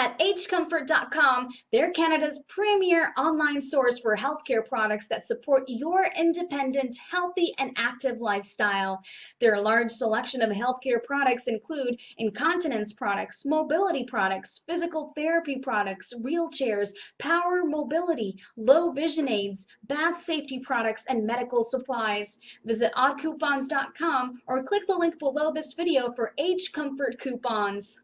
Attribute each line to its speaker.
Speaker 1: At agecomfort.com, they're Canada's premier online source for healthcare products that support your independent, healthy, and active lifestyle. Their large selection of healthcare products include incontinence products, mobility products, physical therapy products, wheelchairs, power mobility, low vision aids, bath safety products, and medical supplies. Visit oddcoupons.com or click the link below this video for Age Comfort coupons.